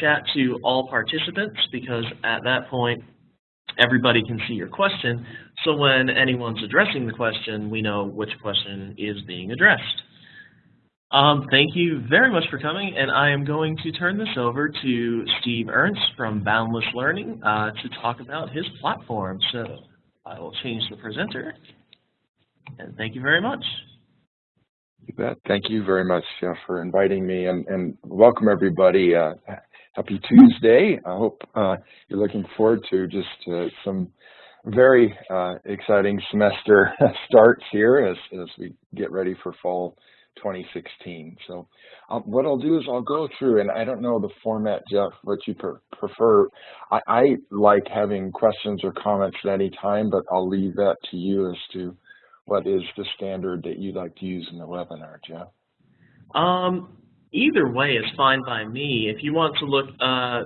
chat to all participants because at that point, everybody can see your question. So when anyone's addressing the question, we know which question is being addressed. Um, thank you very much for coming, and I am going to turn this over to Steve Ernst from Boundless Learning uh, to talk about his platform. So I will change the presenter, and thank you very much. You bet. Thank you very much, Jeff, for inviting me, and, and welcome everybody. Uh, happy Tuesday. I hope uh, you're looking forward to just uh, some very uh, exciting semester starts here as, as we get ready for fall 2016. So um, what I'll do is I'll go through, and I don't know the format, Jeff, what you prefer. I, I like having questions or comments at any time, but I'll leave that to you as to what is the standard that you'd like to use in the webinar, Jeff. Um, either way is fine by me. If you want to look, uh,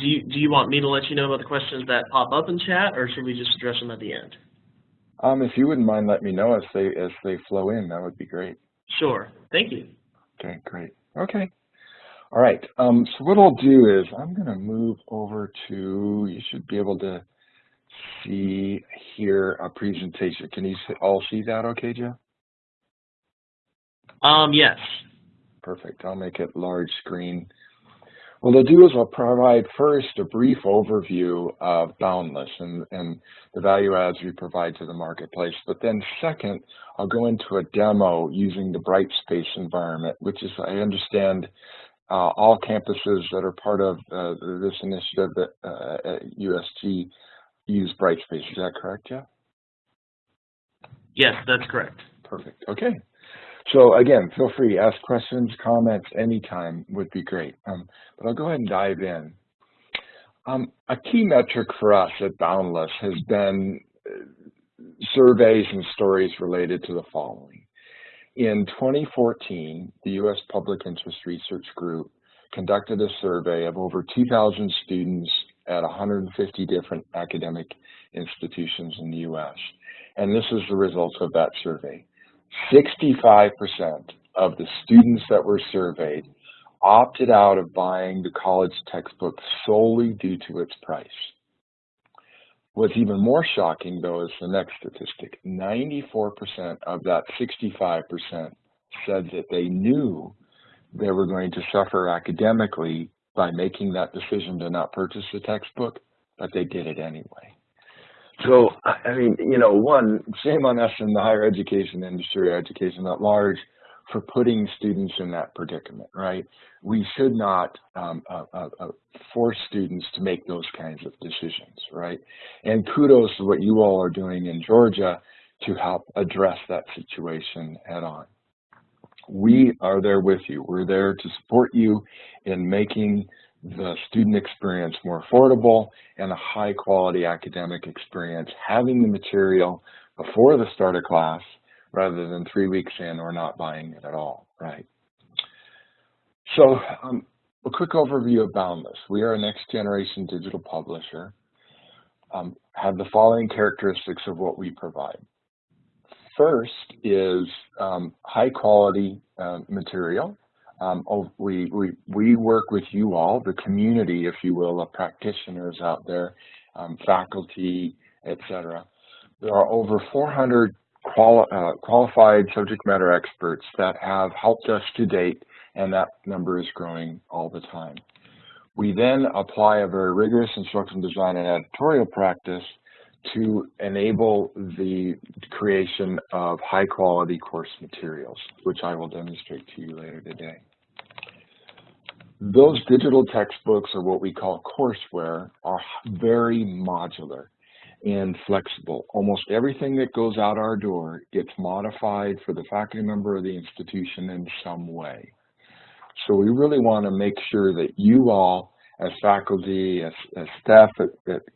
do you do you want me to let you know about the questions that pop up in chat, or should we just address them at the end? Um, if you wouldn't mind, let me know as they as they flow in. That would be great. Sure. Thank you. Okay, great. Okay. All right. Um, so what I'll do is I'm going to move over to, you should be able to see here a presentation. Can you all see that okay, Jeff? Um, yes. Perfect. I'll make it large screen. What I'll do is I'll provide first a brief overview of Boundless and, and the value adds we provide to the marketplace. But then second, I'll go into a demo using the Brightspace environment, which is, I understand, uh, all campuses that are part of uh, this initiative that, uh, at USG use Brightspace. Is that correct, Jeff? Yes, that's correct. Perfect. Okay. So again, feel free, ask questions, comments anytime would be great. Um, but I'll go ahead and dive in. Um, a key metric for us at Boundless has been uh, surveys and stories related to the following. In 2014, the U.S. Public Interest Research Group conducted a survey of over 2,000 students at 150 different academic institutions in the U.S. And this is the results of that survey. 65% of the students that were surveyed opted out of buying the college textbook solely due to its price. What's even more shocking, though, is the next statistic. 94% of that 65% said that they knew they were going to suffer academically by making that decision to not purchase the textbook, but they did it anyway. So, I mean, you know, one, shame on us in the higher education industry, education at large, for putting students in that predicament, right? We should not um, uh, uh, uh, force students to make those kinds of decisions, right? And kudos to what you all are doing in Georgia to help address that situation head on. We are there with you. We're there to support you in making the student experience more affordable and a high quality academic experience, having the material before the start of class rather than three weeks in or not buying it at all, right? So um, a quick overview of Boundless. We are a next generation digital publisher, um, have the following characteristics of what we provide. First is um, high quality uh, material um, oh, we, we, we work with you all, the community, if you will, of practitioners out there, um, faculty, etc. There are over 400 quali uh, qualified subject matter experts that have helped us to date, and that number is growing all the time. We then apply a very rigorous instructional design and editorial practice to enable the creation of high quality course materials, which I will demonstrate to you later today. Those digital textbooks or what we call courseware are very modular and flexible. Almost everything that goes out our door gets modified for the faculty member of the institution in some way. So we really want to make sure that you all, as faculty, as, as staff at,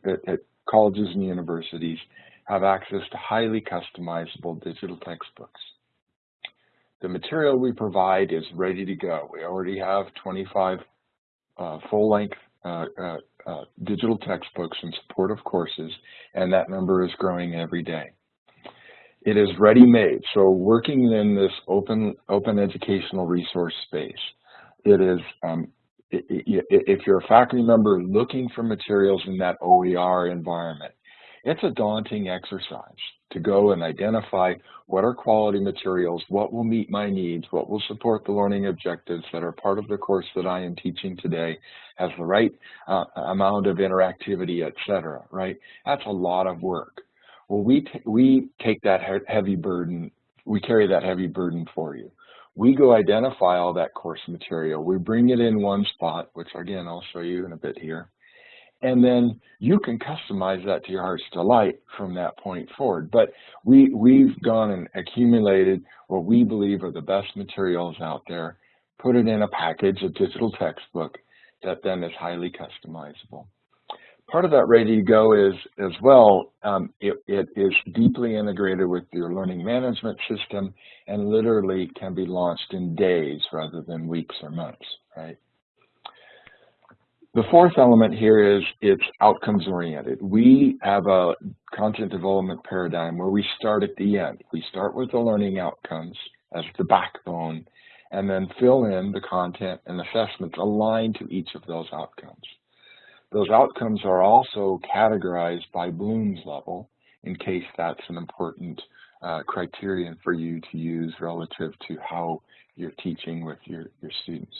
at, at colleges and universities, have access to highly customizable digital textbooks. The material we provide is ready to go. We already have 25 uh, full-length uh, uh, uh, digital textbooks in support of courses, and that number is growing every day. It is ready-made, so working in this open, open educational resource space, it is um, if you're a faculty member looking for materials in that OER environment, it's a daunting exercise to go and identify what are quality materials, what will meet my needs, what will support the learning objectives that are part of the course that I am teaching today, has the right uh, amount of interactivity, etc. right? That's a lot of work. Well, we, we take that he heavy burden, we carry that heavy burden for you. We go identify all that course material. We bring it in one spot, which again, I'll show you in a bit here. And then you can customize that to your heart's delight from that point forward. But we, we've gone and accumulated what we believe are the best materials out there, put it in a package, a digital textbook, that then is highly customizable. Part of that ready to go is as well, um, it, it is deeply integrated with your learning management system and literally can be launched in days rather than weeks or months, right? The fourth element here is it's outcomes oriented. We have a content development paradigm where we start at the end. We start with the learning outcomes as the backbone and then fill in the content and assessments aligned to each of those outcomes. Those outcomes are also categorized by Bloom's level in case that's an important uh, criterion for you to use relative to how you're teaching with your, your students.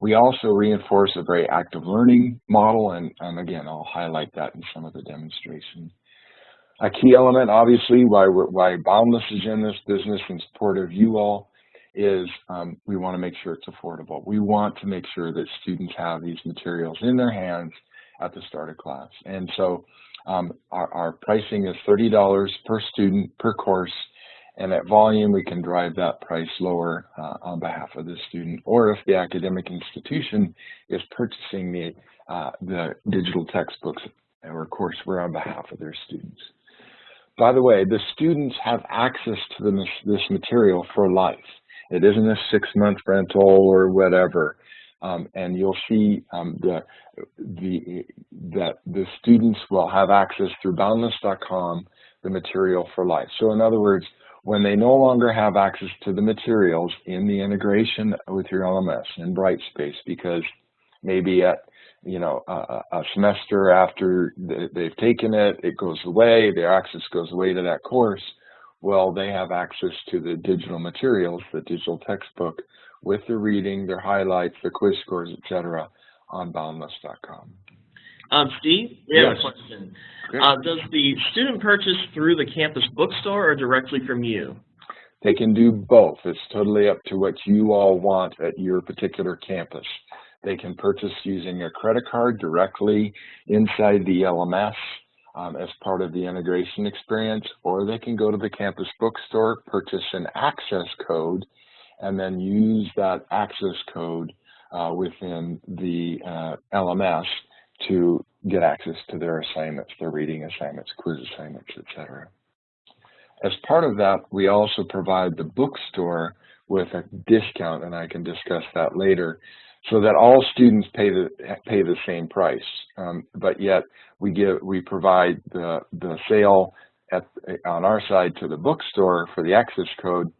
We also reinforce a very active learning model, and, and again, I'll highlight that in some of the demonstration. A key element, obviously, why, why Boundless is in this business in support of you all is um, we want to make sure it's affordable. We want to make sure that students have these materials in their hands at the start of class. And so um, our, our, pricing is $30 per student per course. And at volume, we can drive that price lower uh, on behalf of the student. Or if the academic institution is purchasing the, uh, the digital textbooks or courseware on behalf of their students. By the way, the students have access to the, this material for life. It isn't a six-month rental or whatever. Um, and you'll see um, the, the, that the students will have access through boundless.com the material for life. So in other words, when they no longer have access to the materials in the integration with your LMS in Brightspace, because maybe at you know a, a semester after they've taken it, it goes away, their access goes away to that course. Well, they have access to the digital materials, the digital textbook, with their reading, their highlights, their quiz scores, etc., on boundless.com. Um, Steve, we yes. have a question. Uh, does the student purchase through the campus bookstore or directly from you? They can do both. It's totally up to what you all want at your particular campus. They can purchase using a credit card directly inside the LMS um, as part of the integration experience, or they can go to the campus bookstore, purchase an access code, and then use that access code uh, within the uh, LMS to get access to their assignments, their reading assignments, quiz assignments, etc. As part of that, we also provide the bookstore with a discount, and I can discuss that later, so that all students pay the pay the same price. Um, but yet we give we provide the the sale at on our side to the bookstore for the access code,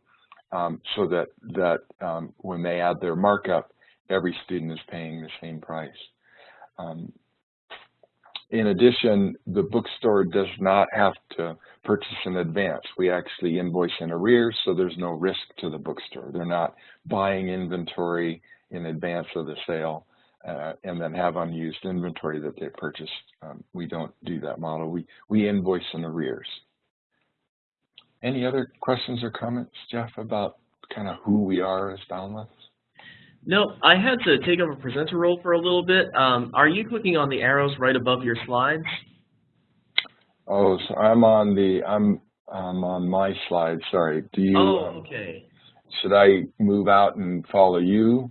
um, so that that um, when they add their markup, every student is paying the same price. Um, in addition, the bookstore does not have to purchase in advance. We actually invoice in arrears, so there's no risk to the bookstore. They're not buying inventory in advance of the sale uh, and then have unused inventory that they purchased. Um, we don't do that model. We, we invoice in arrears. Any other questions or comments, Jeff, about kind of who we are as Boundless? No, I had to take over presenter role for a little bit. Um, are you clicking on the arrows right above your slides? Oh, so I'm on the I'm I'm on my slide. Sorry. Do you? Oh, um, okay. Should I move out and follow you?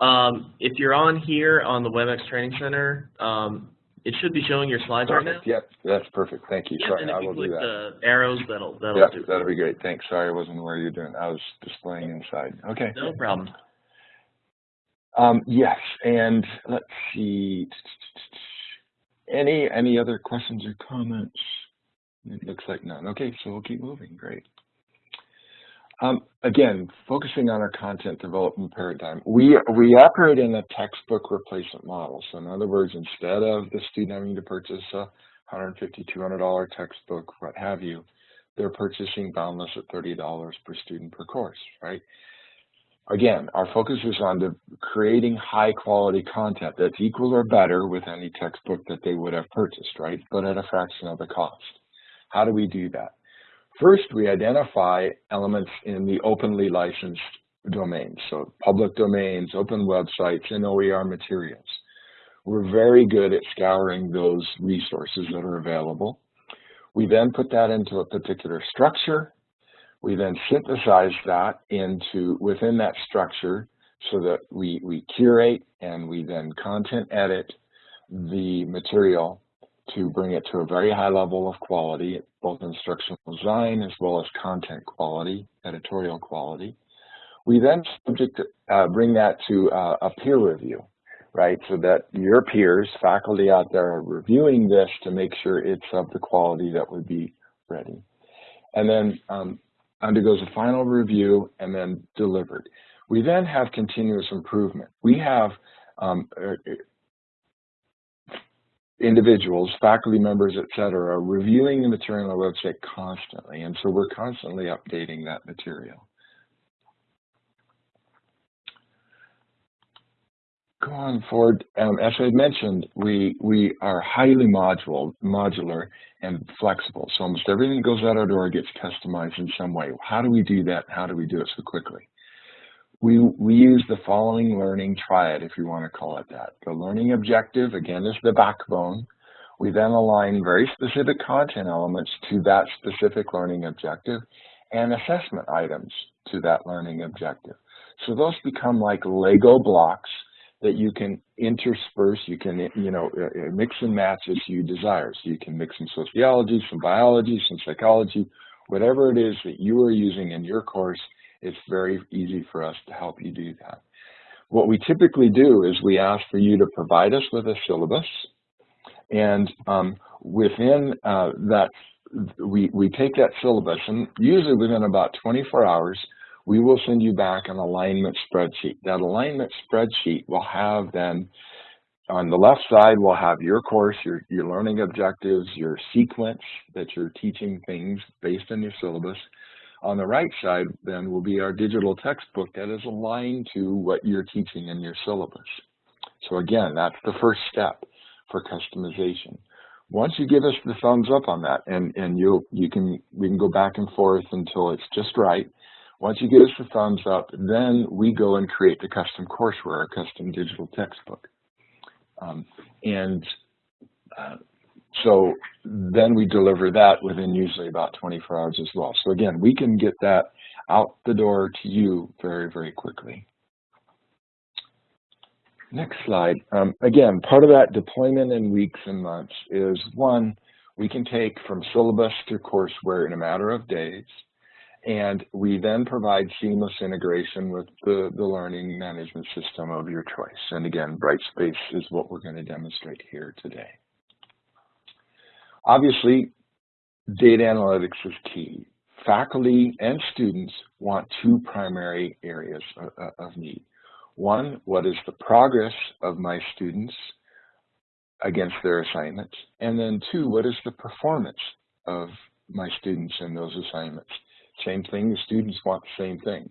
Um, if you're on here on the WebEx Training Center, um, it should be showing your slides perfect. right now. Yep, that's perfect. Thank you. Yep, Sorry, and if I you will click do that. the arrows, that'll that'll yep, do. that'll be great. Thanks. Sorry, I wasn't aware you're doing. I was displaying inside. Okay. No problem. Um, yes, and let's see. Any any other questions or comments? It looks like none. Okay, so we'll keep moving. Great. Um, again, focusing on our content development paradigm, we, we operate in a textbook replacement model. So in other words, instead of the student having to purchase a $150, $200 textbook, what have you, they're purchasing Boundless at $30 per student per course, right? Again, our focus is on the, creating high quality content that's equal or better with any textbook that they would have purchased, right? But at a fraction of the cost. How do we do that? First, we identify elements in the openly licensed domains, so public domains, open websites, and OER materials. We're very good at scouring those resources that are available. We then put that into a particular structure. We then synthesize that into within that structure so that we, we curate and we then content edit the material to bring it to a very high level of quality, both instructional design as well as content quality, editorial quality. We then subject, uh, bring that to uh, a peer review right? So that your peers, faculty out there are reviewing this to make sure it's of the quality that would be ready. And then um, undergoes a final review and then delivered. We then have continuous improvement. We have um, uh, uh, individuals, faculty members, et cetera, reviewing the material on the website constantly. And so we're constantly updating that material. Going forward, um, as I mentioned, we we are highly modular, modular and flexible. So almost everything that goes out our door gets customized in some way. How do we do that? How do we do it so quickly? We we use the following learning triad, if you want to call it that. The learning objective, again, is the backbone. We then align very specific content elements to that specific learning objective and assessment items to that learning objective. So those become like Lego blocks that you can intersperse, you can, you know, uh, uh, mix and match as you desire. So you can mix some sociology, some biology, some psychology, whatever it is that you are using in your course, it's very easy for us to help you do that. What we typically do is we ask for you to provide us with a syllabus, and um, within uh, that, we, we take that syllabus, and usually within about 24 hours, we will send you back an alignment spreadsheet. That alignment spreadsheet will have then, on the left side, we'll have your course, your, your learning objectives, your sequence that you're teaching things based on your syllabus. On the right side, then, will be our digital textbook that is aligned to what you're teaching in your syllabus. So again, that's the first step for customization. Once you give us the thumbs up on that, and, and you you can we can go back and forth until it's just right, once you give us the thumbs up, then we go and create the custom courseware, a custom digital textbook. Um, and uh, so then we deliver that within usually about 24 hours as well. So again, we can get that out the door to you very, very quickly. Next slide. Um, again, part of that deployment in weeks and months is one, we can take from syllabus to courseware in a matter of days. And we then provide seamless integration with the, the learning management system of your choice. And again, Brightspace is what we're going to demonstrate here today. Obviously, data analytics is key. Faculty and students want two primary areas of, need. One, what is the progress of my students against their assignments? And then two, what is the performance of my students in those assignments? Same thing, the students want the same thing.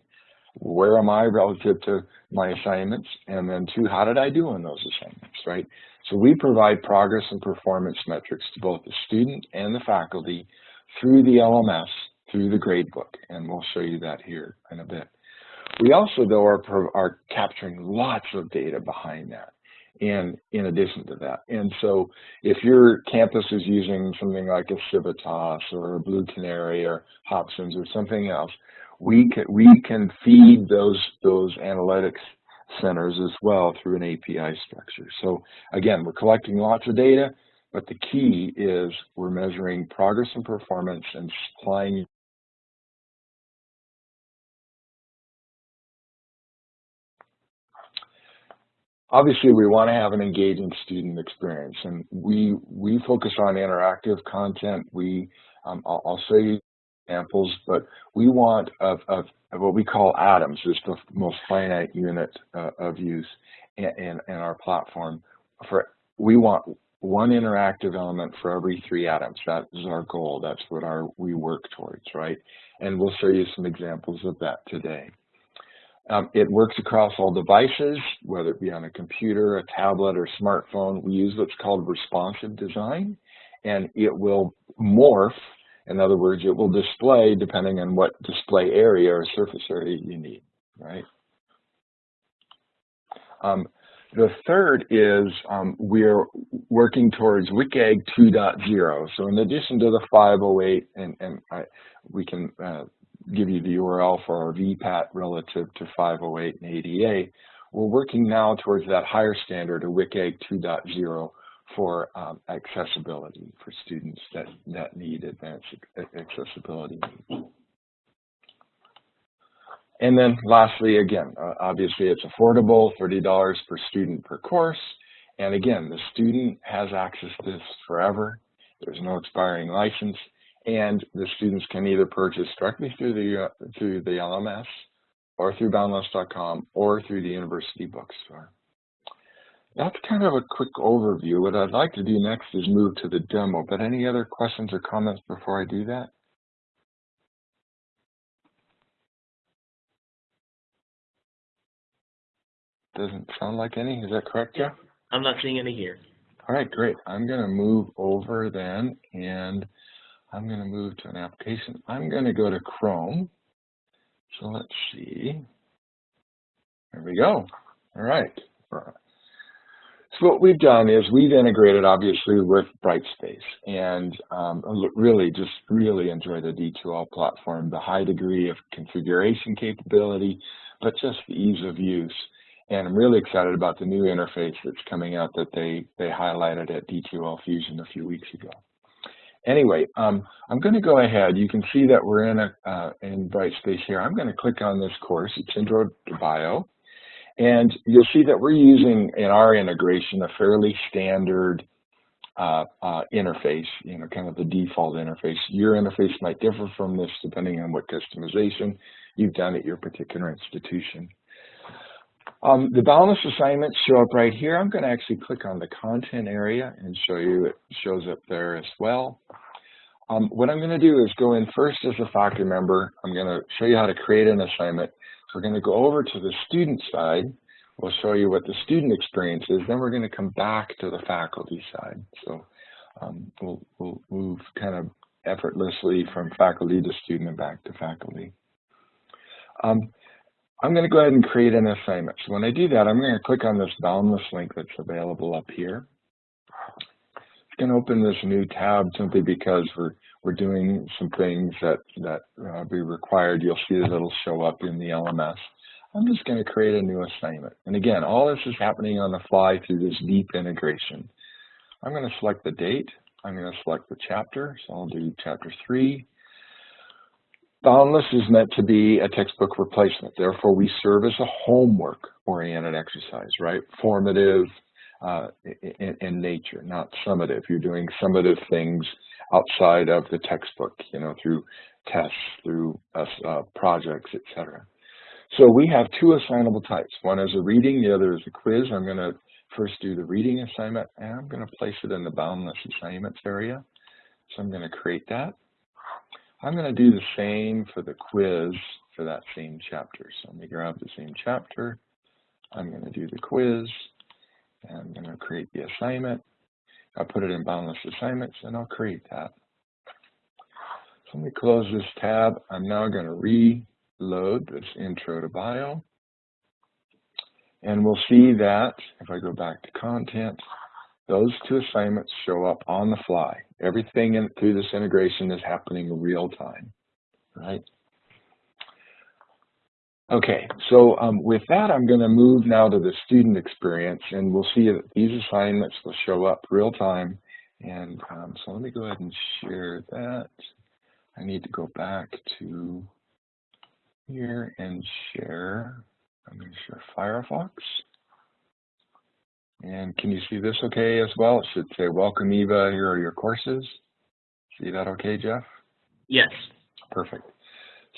Where am I relative to my assignments? And then two, how did I do on those assignments, right? So we provide progress and performance metrics to both the student and the faculty through the LMS, through the gradebook, and we'll show you that here in a bit. We also, though, are, are capturing lots of data behind that and in addition to that. And so if your campus is using something like a Civitas or a Blue Canary or Hobsons or something else, we can, we can feed those, those analytics centers as well through an API structure. So again, we're collecting lots of data, but the key is we're measuring progress and performance and supplying obviously we want to have an engaging student experience and we we focus on interactive content we um, I'll, I'll, you examples, but we want of, of, of what we call atoms, is the most finite unit uh, of use in, in, in our platform. For We want one interactive element for every three atoms. That is our goal. That's what our we work towards, right? And we'll show you some examples of that today. Um, it works across all devices, whether it be on a computer, a tablet, or smartphone. We use what's called responsive design, and it will morph. In other words, it will display depending on what display area or surface area you need, right? Um, the third is um, we're working towards WCAG 2.0. So in addition to the 508, and, and I, we can uh, give you the URL for our VPAT relative to 508 and ADA, we're working now towards that higher standard of WCAG 2.0 for um, accessibility for students that, that need advanced accessibility. And then lastly, again, uh, obviously it's affordable, $30 per student per course. And again, the student has access to this forever. There's no expiring license. And the students can either purchase directly through the, uh, through the LMS or through boundless.com or through the university bookstore. That's kind of a quick overview. What I'd like to do next is move to the demo, but any other questions or comments before I do that? Doesn't sound like any. Is that correct, Jeff? I'm not seeing any here. All right, great. I'm going to move over then, and I'm going to move to an application. I'm going to go to Chrome. So let's see. There we go. All right. So what we've done is we've integrated, obviously, with Brightspace, and um, really just really enjoy the D2L platform, the high degree of configuration capability, but just the ease of use. And I'm really excited about the new interface that's coming out that they, they highlighted at D2L Fusion a few weeks ago. Anyway, um, I'm going to go ahead. You can see that we're in a uh, in Brightspace here. I'm going to click on this course. It's Intro to Bio. And you'll see that we're using in our integration a fairly standard uh, uh, interface, you know, kind of the default interface. Your interface might differ from this depending on what customization you've done at your particular institution. Um, the Boundless assignments show up right here. I'm going to actually click on the content area and show you it shows up there as well. Um, what I'm going to do is go in first as a faculty member. I'm going to show you how to create an assignment. We're going to go over to the student side. We'll show you what the student experience is. Then we're going to come back to the faculty side. So um, we'll, we'll move kind of effortlessly from faculty to student and back to faculty. Um, I'm going to go ahead and create an assignment. So when I do that, I'm going to click on this Boundless link that's available up here. It's going to open this new tab simply because we're we're doing some things that that uh, be required. You'll see that it'll show up in the LMS. I'm just going to create a new assignment. And again, all this is happening on the fly through this deep integration. I'm going to select the date. I'm going to select the chapter. So I'll do chapter three. Boundless is meant to be a textbook replacement. Therefore, we serve as a homework-oriented exercise, right? Formative uh, in, in, nature, not summative. You're doing summative things outside of the textbook, you know, through tests, through uh, uh projects, etc. So we have two assignable types. One is a reading, the other is a quiz. I'm going to first do the reading assignment, and I'm going to place it in the Boundless assignments area. So I'm going to create that. I'm going to do the same for the quiz for that same chapter. So let me grab the same chapter. I'm going to do the quiz. And I'm going to create the assignment. I'll put it in Boundless Assignments, and I'll create that. So let me close this tab. I'm now going to reload this Intro to Bio. And we'll see that if I go back to Content, those two assignments show up on the fly. Everything in, through this integration is happening real time, right? Okay, so um, with that, I'm going to move now to the student experience, and we'll see that these assignments will show up real time. And um, so let me go ahead and share that. I need to go back to here and share. I'm going to share Firefox. And can you see this okay as well? It should say, welcome Eva, here are your courses. See that okay, Jeff? Yes. Perfect.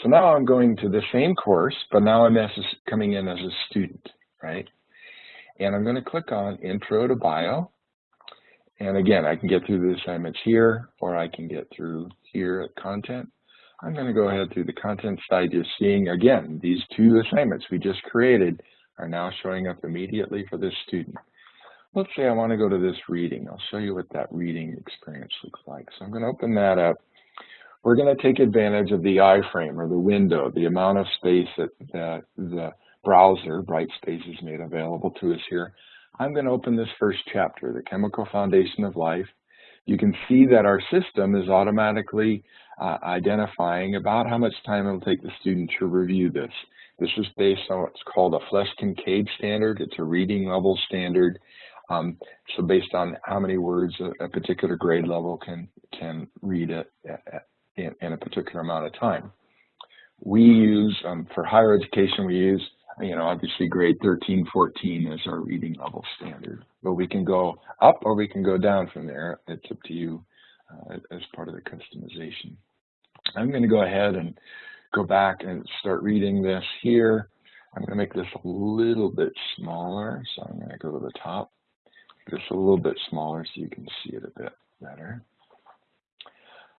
So now I'm going to the same course, but now I'm as a, coming in as a student, right? And I'm going to click on Intro to Bio. And again, I can get through the assignments here, or I can get through here at Content. I'm going to go ahead through the Content side. You're seeing, again, these two assignments we just created are now showing up immediately for this student. Let's say I want to go to this reading. I'll show you what that reading experience looks like. So I'm going to open that up. We're going to take advantage of the iframe or the window, the amount of space that, that the browser, Brightspace, has made available to us here. I'm going to open this first chapter, The Chemical Foundation of Life. You can see that our system is automatically uh, identifying about how much time it'll take the student to review this. This is based on what's called a Flesch-Kincaid standard. It's a reading level standard. Um, so based on how many words a, a, particular grade level can can read it in, in, a particular amount of time. We use, um, for higher education, we use, you know, obviously grade 13, 14 is our reading level standard. But we can go up or we can go down from there. It's up to you uh, as part of the customization. I'm going to go ahead and go back and start reading this here. I'm going to make this a little bit smaller. So I'm going to go to the top, just a little bit smaller so you can see it a bit better.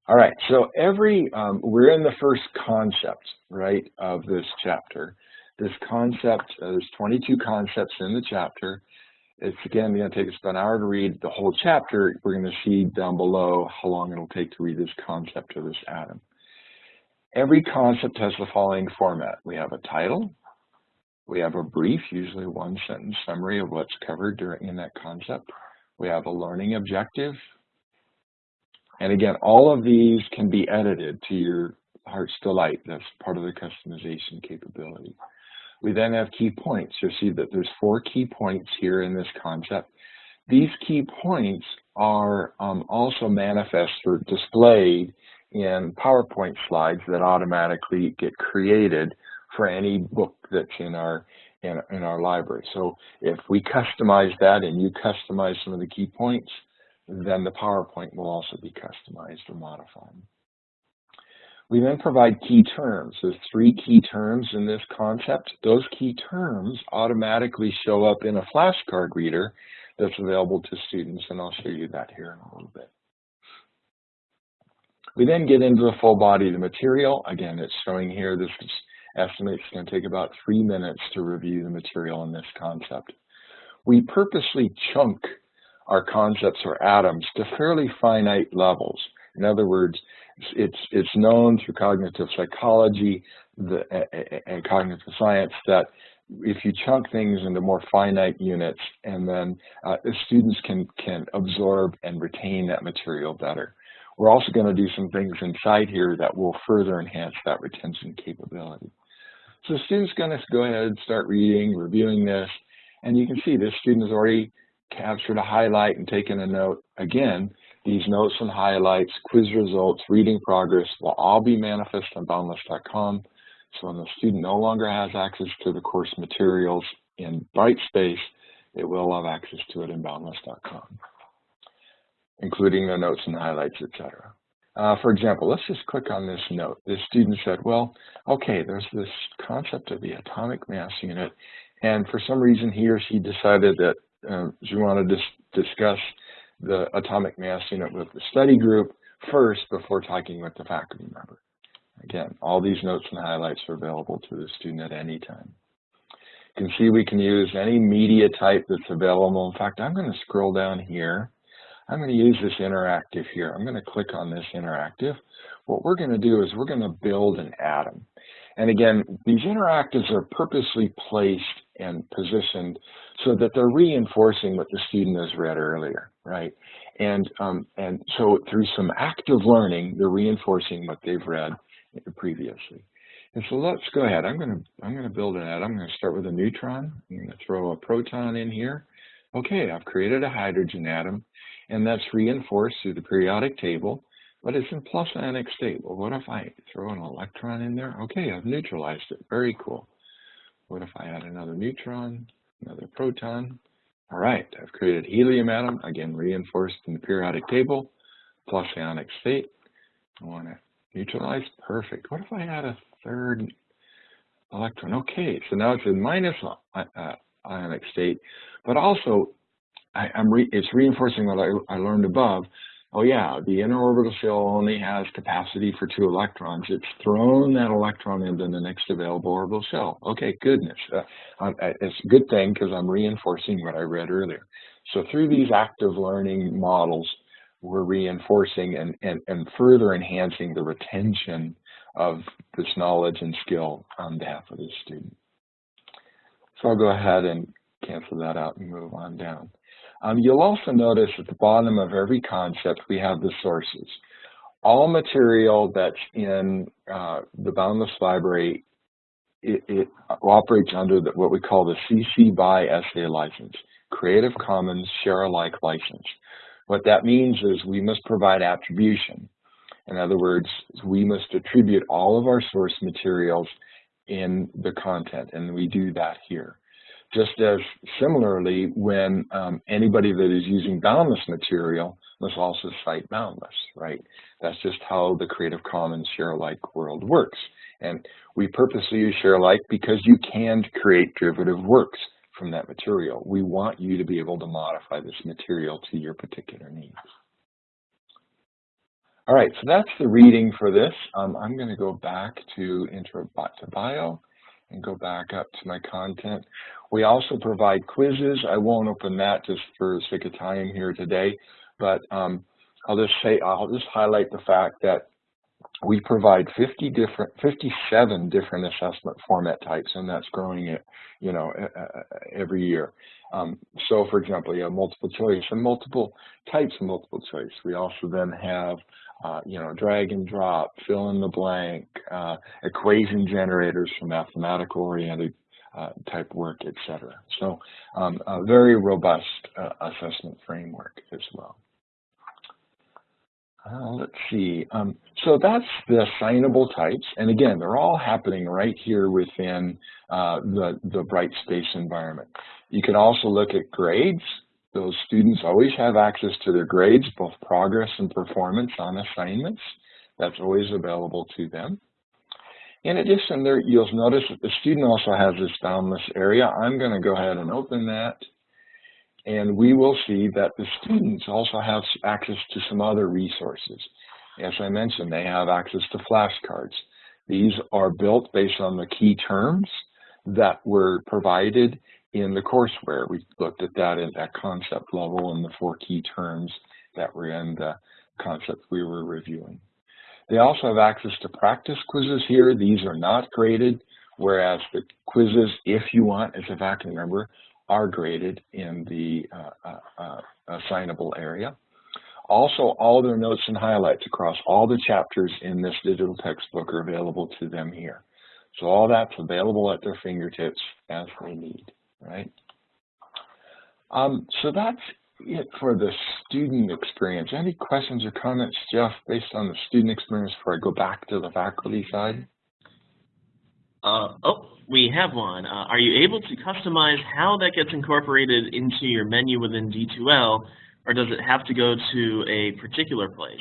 All right, so every, um, we're in the first concept, right, of this chapter. This concept, uh, there's 22 concepts in the chapter. It's again going to take us about an hour to read the whole chapter. We're going to see down below how long it'll take to read this concept of this atom. Every concept has the following format. We have a title, we have a brief, usually one sentence summary of what's covered during in that concept. We have a learning objective. And again, all of these can be edited to your heart's delight. That's part of the customization capability. We then have key points. You'll see that there's four key points here in this concept. These key points are um, also manifest or displayed in PowerPoint slides that automatically get created for any book that's in our in, in our library. So if we customize that and you customize some of the key points, then the PowerPoint will also be customized or modified. We then provide key terms. There's three key terms in this concept. Those key terms automatically show up in a flashcard reader that's available to students, and I'll show you that here in a little bit. We then get into the full body of the material. Again, it's showing here, this estimate is going to take about three minutes to review the material in this concept. We purposely chunk our concepts or atoms to fairly finite levels. In other words, it's, it's known through cognitive psychology the, and cognitive science that if you chunk things into more finite units and then uh, students can, can absorb and retain that material better. We're also going to do some things inside here that will further enhance that retention capability. So the student's going to go ahead and start reading, reviewing this, and you can see this student has already captured a highlight and taken a note. Again, these notes and highlights, quiz results, reading progress will all be manifest on boundless.com. So when the student no longer has access to the course materials in Brightspace, it will have access to it in boundless.com including the notes and highlights, etc. Uh, for example, let's just click on this note. This student said, well, okay, there's this concept of the atomic mass unit, and for some reason he or she decided that uh, she wanted to dis discuss the atomic mass unit with the study group first before talking with the faculty member. Again, all these notes and highlights are available to the student at any time. You can see we can use any media type that's available. In fact, I'm going to scroll down here I'm going to use this interactive here. I'm going to click on this interactive. What we're going to do is we're going to build an atom. And again, these interactives are purposely placed and positioned so that they're reinforcing what the student has read earlier, right? And, um, and so through some active learning, they're reinforcing what they've read previously. And so let's go ahead. I'm going to I'm going to build an atom. I'm going to start with a neutron. I'm to throw a proton in here. Okay, I've created a hydrogen atom and that's reinforced through the periodic table, but it's in plus ionic state. Well, what if I throw an electron in there? Okay, I've neutralized it. Very cool. What if I add another neutron, another proton? All right, I've created helium atom, again reinforced in the periodic table, plus ionic state. I want to Neutralized, perfect. What if I add a third electron? Okay, so now it's in minus uh, uh, ionic state, but also I, re it's reinforcing what I, I learned above. Oh yeah, the inner orbital shell only has capacity for two electrons. It's thrown that electron into the next available orbital shell. Okay, goodness. Uh, it's a good thing because I'm reinforcing what I read earlier. So through these active learning models, we're reinforcing and, and, and further enhancing the retention of this knowledge and skill on behalf of the student. So I'll go ahead and cancel that out and move on down. Um, you'll also notice at the bottom of every concept we have the sources. All material that's in uh, the Boundless Library, it, it operates under the, what we call the CC BY SA license, Creative Commons Share Alike license. What that means is we must provide attribution. In other words, we must attribute all of our source materials in the content, and we do that here. Just as similarly, when um, anybody that is using boundless material must also cite boundless, right? That's just how the Creative Commons share alike world works. And we purposely use share alike because you can create derivative works from that material. We want you to be able to modify this material to your particular needs. All right, so that's the reading for this. Um, I'm going to go back to Intro to Bio and go back up to my content. We also provide quizzes. I won't open that just for the sake of time here today, but um, I'll just say I'll just highlight the fact that we provide 50 different, 57 different assessment format types, and that's growing it, you know, every year. Um, so, for example, you have multiple choice and multiple types of multiple choice. We also then have, uh, you know, drag and drop, fill in the blank, uh, equation generators for mathematical oriented uh, type work, etc. So, um, a very robust uh, assessment framework as well. Uh, let's see. Um, so that's the assignable types. And again, they're all happening right here within uh, the, the Brightspace environment. You can also look at grades. Those students always have access to their grades, both progress and performance on assignments. That's always available to them. In addition, there you'll notice that the student also has this boundless area. I'm going to go ahead and open that and we will see that the students also have access to some other resources. As I mentioned, they have access to flashcards. These are built based on the key terms that were provided in the courseware. We looked at that at that concept level and the four key terms that were in the concept we were reviewing. They also have access to practice quizzes here. These are not graded, whereas the quizzes, if you want, as a faculty member, are graded in the uh, uh, uh, assignable area. Also, all their notes and highlights across all the chapters in this digital textbook are available to them here. So all that's available at their fingertips as they need, right? Um, so that's it for the student experience. Any questions or comments, Jeff, based on the student experience before I go back to the faculty side? Uh, oh, we have one. Uh, are you able to customize how that gets incorporated into your menu within D2L, or does it have to go to a particular place?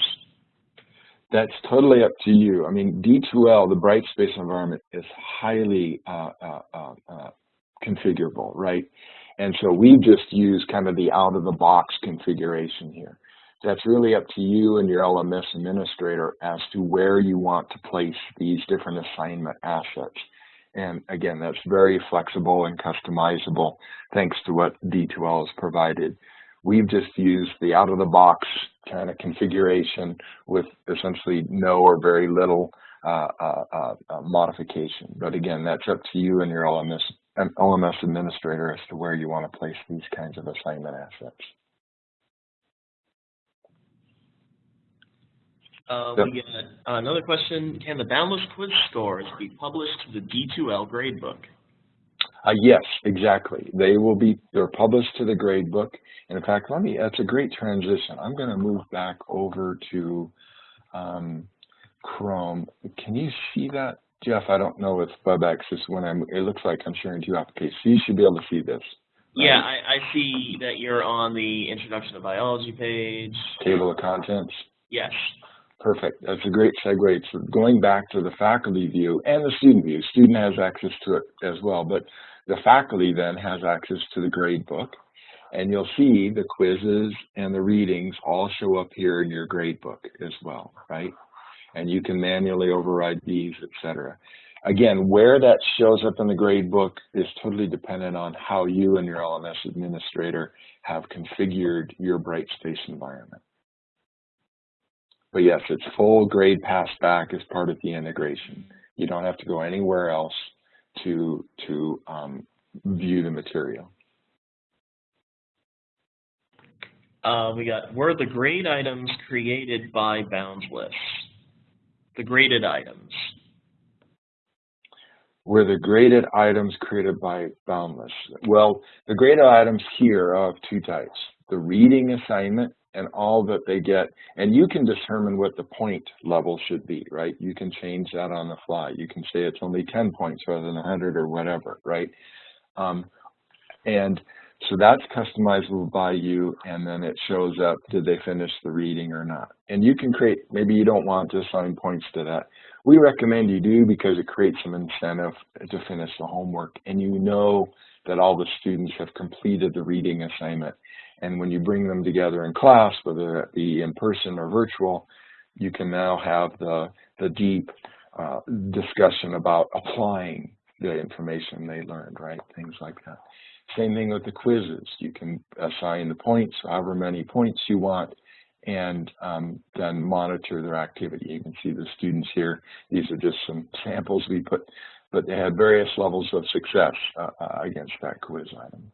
That's totally up to you. I mean, D2L, the Brightspace environment, is highly uh, uh, uh, uh, configurable, right? And so we just use kind of the out-of-the-box configuration here. That's really up to you and your LMS administrator as to where you want to place these different assignment assets. And again, that's very flexible and customizable thanks to what D2L has provided. We've just used the out of the box kind of configuration with essentially no or very little uh, uh, uh, uh modification. But again, that's up to you and your LMS, LMS administrator as to where you want to place these kinds of assignment assets. Uh, yep. We get another question. Can the Boundless quiz scores be published to the D2L gradebook? Uh, yes, exactly. They will be, they're published to the gradebook. And in fact, let me, that's a great transition. I'm going to move back over to um, Chrome. Can you see that? Jeff, I don't know if WebEx is when I'm, it looks like I'm sharing two applications. So you should be able to see this. Right? Yeah, I, I see that you're on the Introduction to Biology page. Table of Contents. Yes. Perfect. That's a great segue. So going back to the faculty view and the student view, student has access to it as well, but the faculty then has access to the grade book. And you'll see the quizzes and the readings all show up here in your grade book as well, right? And you can manually override these, etc. Again, where that shows up in the grade book is totally dependent on how you and your LMS administrator have configured your Brightspace environment. But yes, it's full grade pass back as part of the integration. You don't have to go anywhere else to, to um, view the material. Uh, we got, were the grade items created by Boundless? The graded items. Were the graded items created by Boundless? Well, the graded items here are of two types. The reading assignment and all that they get. And you can determine what the point level should be, right? You can change that on the fly. You can say it's only 10 points rather than 100 or whatever, right? Um, and so that's customizable by you, and then it shows up, did they finish the reading or not? And you can create, maybe you don't want to assign points to that. We recommend you do because it creates some incentive to finish the homework, and you know that all the students have completed the reading assignment. And when you bring them together in class, whether it be in person or virtual, you can now have the, the deep uh, discussion about applying the information they learned, right? Things like that. Same thing with the quizzes. You can assign the points, however many points you want, and um, then monitor their activity. You can see the students here. These are just some samples we put, but they had various levels of success uh, uh against that quiz item.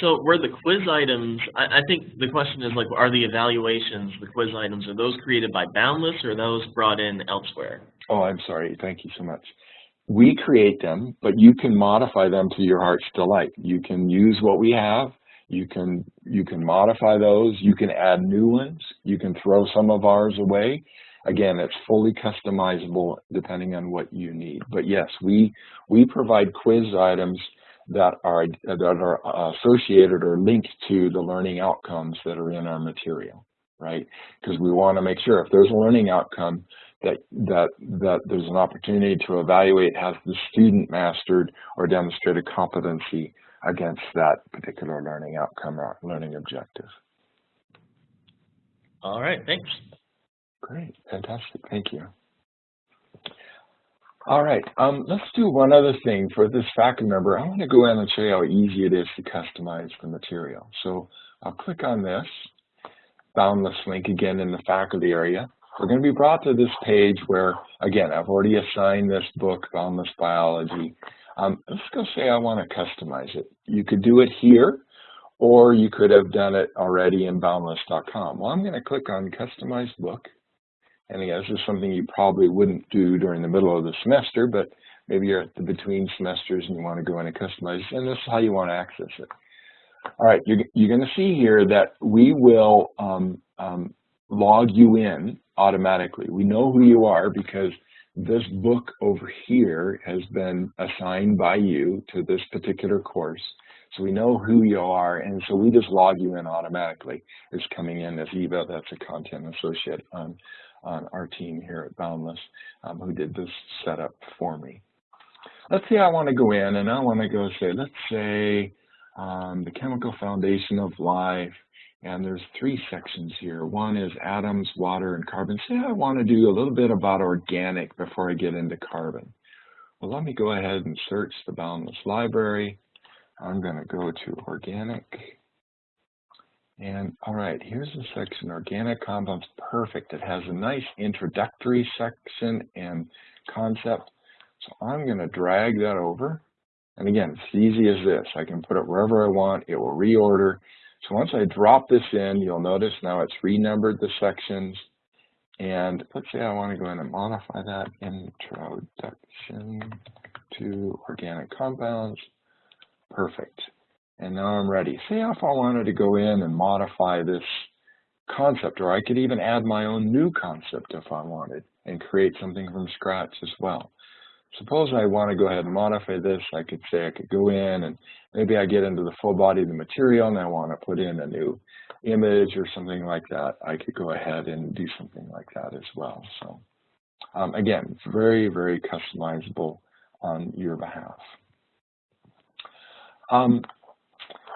So were the quiz items, I, I, think the question is like, are the evaluations, the quiz items, are those created by Boundless or those brought in elsewhere? Oh, I'm sorry. Thank you so much. We create them, but you can modify them to your heart's delight. You can use what we have. You can, you can modify those. You can add new ones. You can throw some of ours away. Again, it's fully customizable depending on what you need. But yes, we, we provide quiz items that are that are uh, associated or linked to the learning outcomes that are in our material, right? Because we want to make sure if there's a learning outcome that that that there's an opportunity to evaluate has the student mastered or demonstrated competency against that particular learning outcome or learning objective. All right, thanks. Great, fantastic, thank you. All right, um, let's do one other thing for this faculty member. I want to go in and show you how easy it is to customize the material. So I'll click on this, boundless link again in the faculty area. We're going to be brought to this page where, again, I've already assigned this book, Boundless Biology. Um, let's go say I want to customize it. You could do it here, or you could have done it already in boundless.com. Well, I'm going to click on Customize Book. And again, this is something you probably wouldn't do during the middle of the semester, but maybe you're at the between semesters and you want to go in and customize, and this is how you want to access it. All right, you're, you're going to see here that we will um, um, log you in automatically. We know who you are because this book over here has been assigned by you to this particular course. So we know who you are, and so we just log you in automatically. It's coming in as Eva, that's a content associate on on our team here at Boundless um, who did this setup for me. Let's say I want to go in and I want to go say, let's say um, the chemical foundation of life, and there's three sections here. One is atoms, water, and carbon. Say I want to do a little bit about organic before I get into carbon. Well, let me go ahead and search the Boundless Library. I'm going to go to organic. And all right, here's the section, organic compounds, perfect. It has a nice introductory section and concept. So I'm gonna drag that over. And again, it's easy as this. I can put it wherever I want, it will reorder. So once I drop this in, you'll notice now it's renumbered the sections. And let's say I wanna go in and modify that introduction to organic compounds. Perfect. And now I'm ready. Say if I wanted to go in and modify this concept, or I could even add my own new concept if I wanted and create something from scratch as well. Suppose I want to go ahead and modify this, I could say I could go in and maybe I get into the full body of the material and I want to put in a new image or something like that, I could go ahead and do something like that as well. So um, again, very, very customizable on your behalf. Um,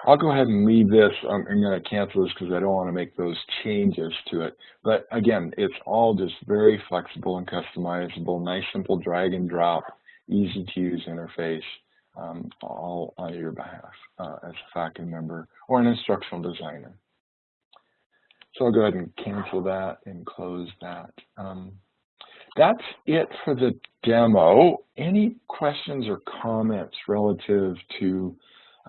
I'll go ahead and leave this. I'm, I'm going to cancel this because I don't want to make those changes to it. But again, it's all just very flexible and customizable, nice, simple drag and drop, easy to use interface, um, all on your behalf uh, as a faculty member or an instructional designer. So I'll go ahead and cancel that and close that. Um, that's it for the demo. Any questions or comments relative to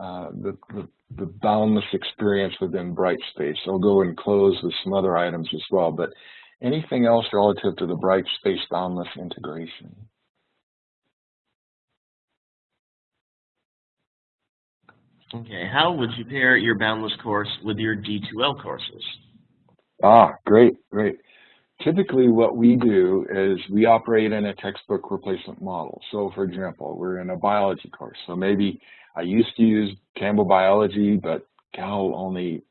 uh, the, the, the, boundless experience within Brightspace? I'll go and close with some other items as well, but anything else relative to the Brightspace boundless integration? Okay, how would you pair your Boundless course with your D2L courses? Ah, great, great. Typically what we do is we operate in a textbook replacement model. So for example, we're in a biology course. So maybe I used to use Campbell Biology, but Cal only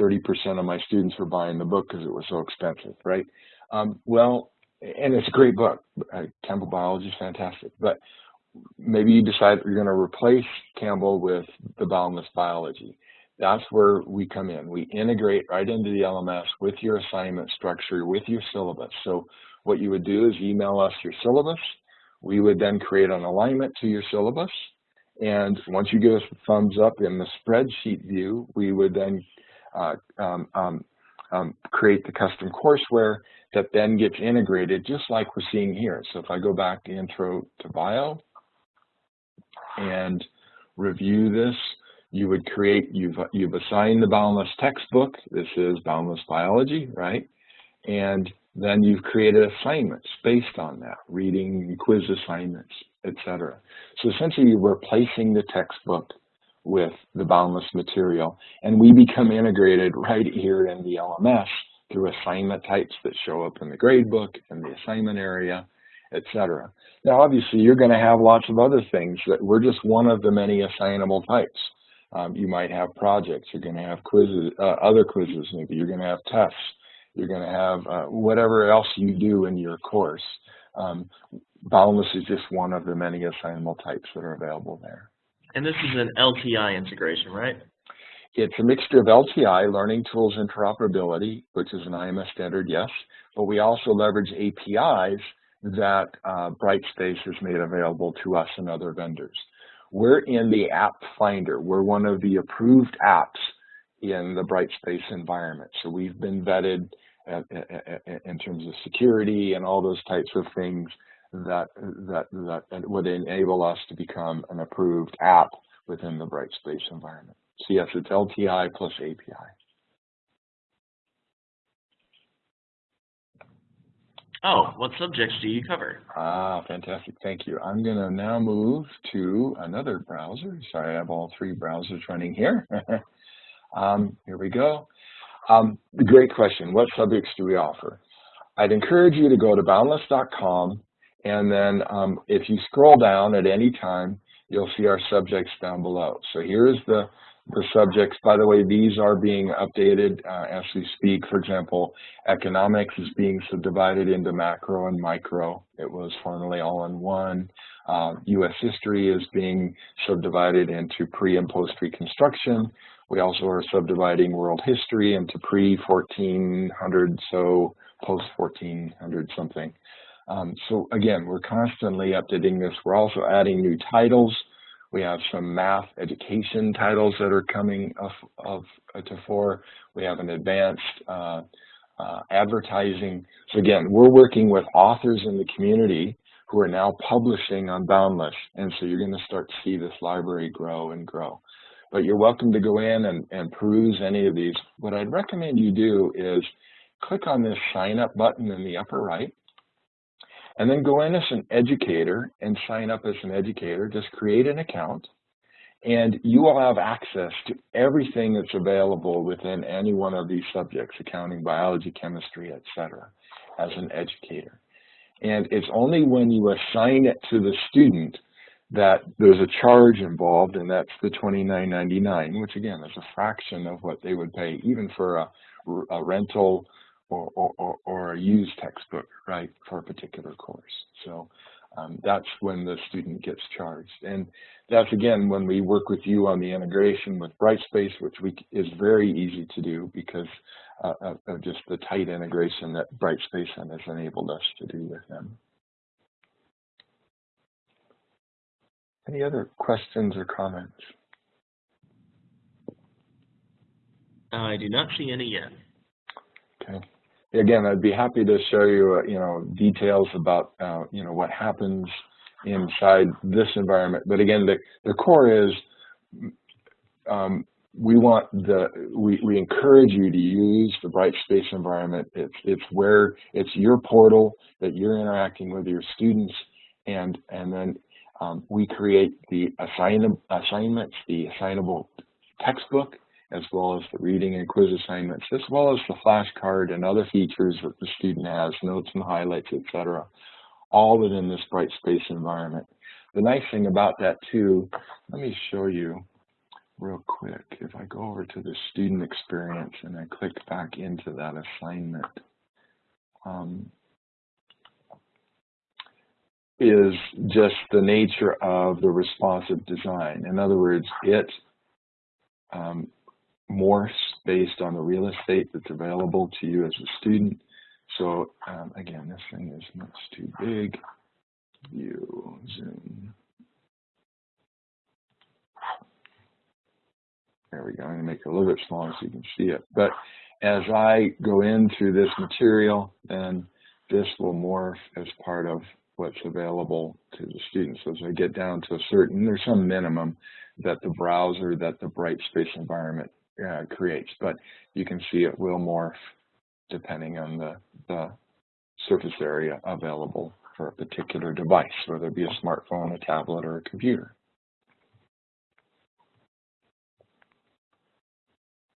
30% of my students were buying the book because it was so expensive, right? Um, well, and it's a great book. Uh, Campbell Biology is fantastic. But maybe you decide you're going to replace Campbell with the Boundless Biology. That's where we come in. We integrate right into the LMS with your assignment structure, with your syllabus. So what you would do is email us your syllabus. We would then create an alignment to your syllabus. And once you give us the thumbs up in the spreadsheet view, we would then uh, um, um, um, create the custom courseware that then gets integrated just like we're seeing here. So if I go back to intro to bio and review this, you would create, you've, you've assigned the boundless textbook. This is boundless biology, right? And then you've created assignments based on that, reading, quiz assignments, etc. So essentially you're replacing the textbook with the boundless material and we become integrated right here in the LMS through assignment types that show up in the gradebook and the assignment area, etc. Now obviously you're going to have lots of other things that we're just one of the many assignable types. Um, you might have projects, you're going to have quizzes, uh, other quizzes maybe, you're going to have tests, you're going to have uh, whatever else you do in your course. Um, Boundless is just one of the many assignable types that are available there. And this is an LTI integration, right? It's a mixture of LTI, Learning Tools Interoperability, which is an IMS standard, yes, but we also leverage APIs that uh, Brightspace has made available to us and other vendors. We're in the app finder. We're one of the approved apps in the Brightspace environment. So we've been vetted in terms of security and all those types of things that, that, that would enable us to become an approved app within the Brightspace environment. So yes, it's LTI plus API. Oh, what subjects do you cover? Ah, fantastic. Thank you. I'm going to now move to another browser. Sorry, I have all three browsers running here. um, here we go. Um, great question. What subjects do we offer? I'd encourage you to go to boundless.com and then um, if you scroll down at any time, you'll see our subjects down below. So here's the the subjects. By the way, these are being updated uh, as we speak. For example, economics is being subdivided into macro and micro. It was formerly all in one. Uh, U.S. history is being subdivided into pre and post Reconstruction. We also are subdividing world history into pre 1400, so post 1400 something. Um, so again, we're constantly updating this. We're also adding new titles. We have some math education titles that are coming of, of uh, to fore. We have an advanced uh, uh, advertising. So again, we're working with authors in the community who are now publishing on Boundless. And so you're going to start to see this library grow and grow. But you're welcome to go in and, and peruse any of these. What I'd recommend you do is click on this sign up button in the upper right and then go in as an educator and sign up as an educator. Just create an account and you will have access to everything that's available within any one of these subjects, accounting, biology, chemistry, etc., as an educator. And it's only when you assign it to the student that there's a charge involved, and that's the $29.99, which again is a fraction of what they would pay even for a, a rental or, or, or, a used textbook, right, for a particular course. So um, that's when the student gets charged. And that's again when we work with you on the integration with Brightspace, which we, is very easy to do because uh, of, of just the tight integration that Brightspace has enabled us to do with them. Any other questions or comments? I do not see any yet. Okay. Again, I'd be happy to show you, uh, you know, details about, uh, you know, what happens inside this environment. But again, the, the core is um, we want the we, we encourage you to use the Brightspace environment. It's it's where it's your portal that you're interacting with your students, and and then um, we create the assign assignments, the assignable textbook, as well as the reading and quiz assignments, as well as the flashcard and other features that the student has, notes and highlights, etc., all within this Brightspace environment. The nice thing about that too, let me show you real quick. If I go over to the student experience and I click back into that assignment, um, is just the nature of the responsive design. In other words, it um, morphs based on the real estate that's available to you as a student. So um, again, this thing is much too big. View, zoom. There we go. I'm going to make it a little bit smaller so you can see it. But as I go in through this material, then this will morph as part of what's available to the students. As they get down to a certain, there's some minimum that the browser, that the Brightspace environment uh, creates, but you can see it will morph depending on the, the surface area available for a particular device, whether it be a smartphone, a tablet, or a computer.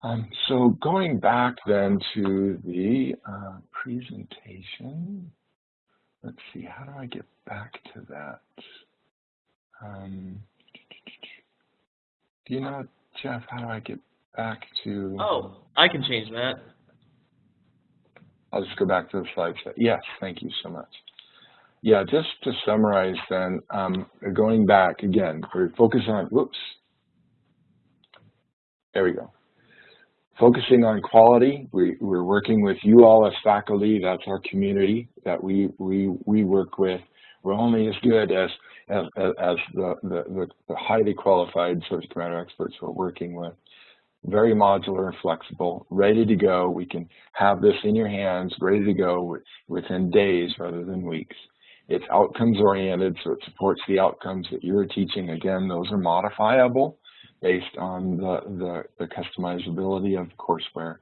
Um, so going back then to the uh, presentation, let's see, how do I get back to that? Um, do you know, Jeff, how do I get back to? Oh, I can change that. I'll just go back to the slide set. Yes, thank you so much. Yeah, just to summarize then, um, going back again, we're focusing on, whoops, there we go. Focusing on quality, we, we're working with you all as faculty, that's our community that we, we, we work with. We're only as good as, as, as the, the, the highly qualified subject matter experts we're working with very modular and flexible, ready to go. We can have this in your hands, ready to go within days rather than weeks. It's outcomes oriented, so it supports the outcomes that you're teaching. Again, those are modifiable based on the, the, the customizability of courseware.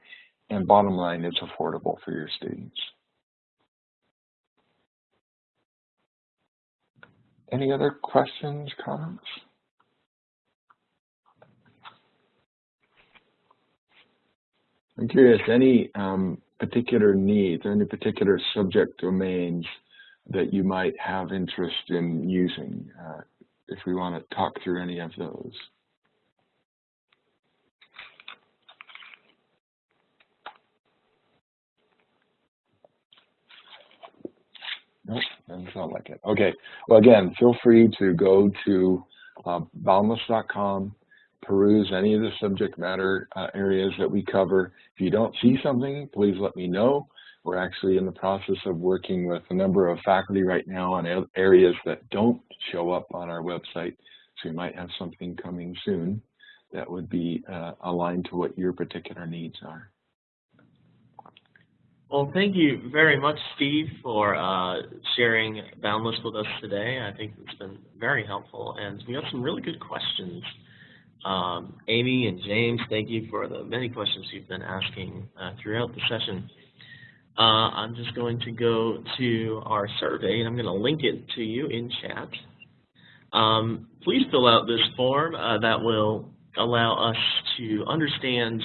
And bottom line, it's affordable for your students. Any other questions, comments? I'm curious, any um, particular needs, or any particular subject domains that you might have interest in using, uh, if we want to talk through any of those. Doesn't sound like it. Okay, well again, feel free to go to uh, boundless.com peruse any of the subject matter uh, areas that we cover. If you don't see something, please let me know. We're actually in the process of working with a number of faculty right now on areas that don't show up on our website. So we might have something coming soon that would be uh, aligned to what your particular needs are. Well, thank you very much, Steve, for uh, sharing Boundless with us today. I think it's been very helpful, and we have some really good questions um, Amy and James, thank you for the many questions you've been asking uh, throughout the session. Uh, I'm just going to go to our survey, and I'm going to link it to you in chat. Um, please fill out this form uh, that will allow us to understand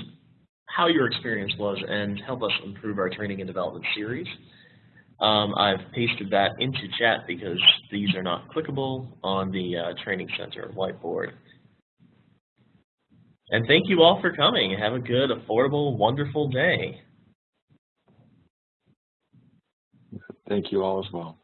how your experience was and help us improve our training and development series. Um, I've pasted that into chat because these are not clickable on the uh, Training Center whiteboard. And thank you all for coming. Have a good, affordable, wonderful day. Thank you all as well.